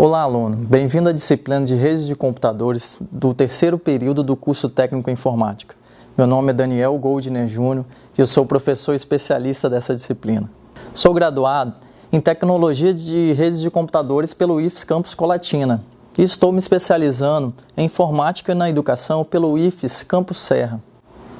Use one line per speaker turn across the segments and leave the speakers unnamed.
Olá, aluno. Bem-vindo à disciplina de redes de computadores do terceiro período do curso técnico em informática. Meu nome é Daniel Goldner Júnior e eu sou professor especialista dessa disciplina. Sou graduado em tecnologia de redes de computadores pelo IFES Campus Colatina e estou me especializando em informática na educação pelo IFES Campus Serra.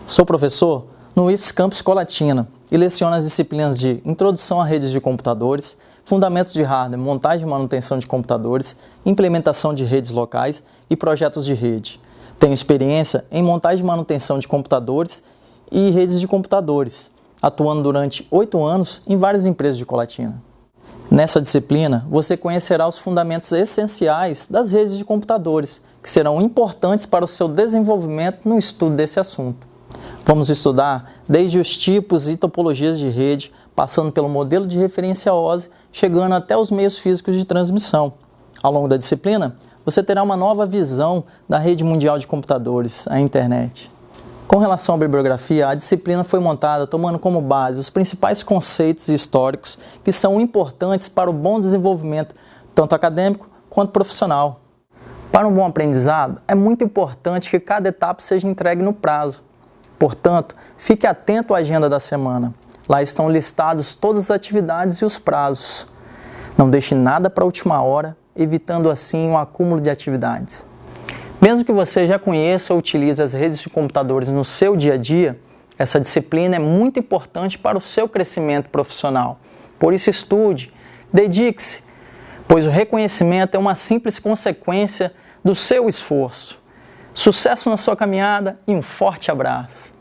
Sou professor no IFES Campus Colatina e leciono as disciplinas de Introdução a Redes de Computadores, fundamentos de hardware, montagem e manutenção de computadores, implementação de redes locais e projetos de rede. Tenho experiência em montagem e manutenção de computadores e redes de computadores, atuando durante oito anos em várias empresas de Colatina. Nessa disciplina, você conhecerá os fundamentos essenciais das redes de computadores, que serão importantes para o seu desenvolvimento no estudo desse assunto. Vamos estudar desde os tipos e topologias de rede, passando pelo modelo de referência OSI, chegando até os meios físicos de transmissão. Ao longo da disciplina, você terá uma nova visão da rede mundial de computadores, a internet. Com relação à bibliografia, a disciplina foi montada tomando como base os principais conceitos históricos que são importantes para o bom desenvolvimento, tanto acadêmico quanto profissional. Para um bom aprendizado, é muito importante que cada etapa seja entregue no prazo. Portanto, fique atento à agenda da semana. Lá estão listados todas as atividades e os prazos. Não deixe nada para a última hora, evitando assim um acúmulo de atividades. Mesmo que você já conheça ou utilize as redes de computadores no seu dia a dia, essa disciplina é muito importante para o seu crescimento profissional. Por isso, estude, dedique-se, pois o reconhecimento é uma simples consequência do seu esforço. Sucesso na sua caminhada e um forte abraço!